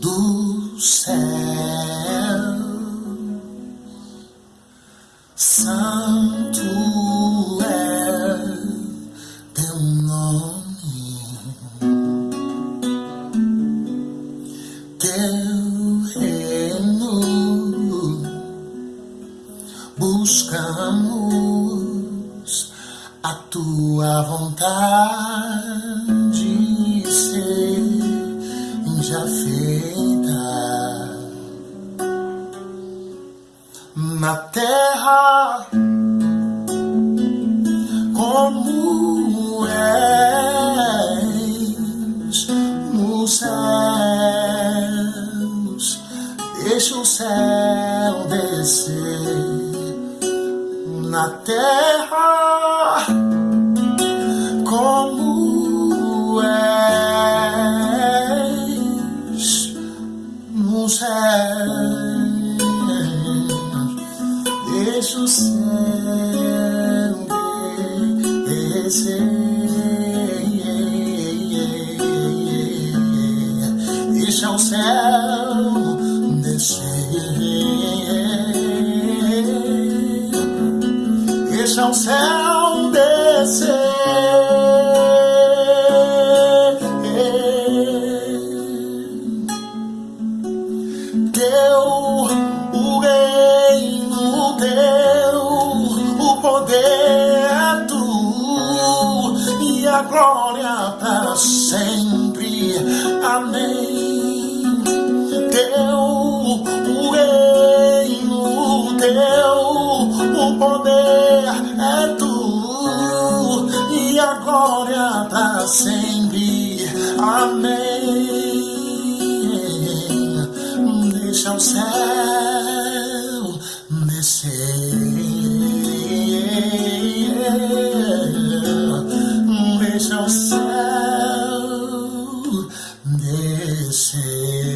do céu, santo é teu nome, teu reino buscamos a tua vontade. Seja feita na terra como és nos céus. Deixa o céu descer na terra O céu descer. Deixa o céu descer. Deixa o céu descer. Poder é tu e a glória para sempre. Amém. Teu o reino teu, o poder é tu e a glória para sempre. Amém. Deixa o céu descer. deseydim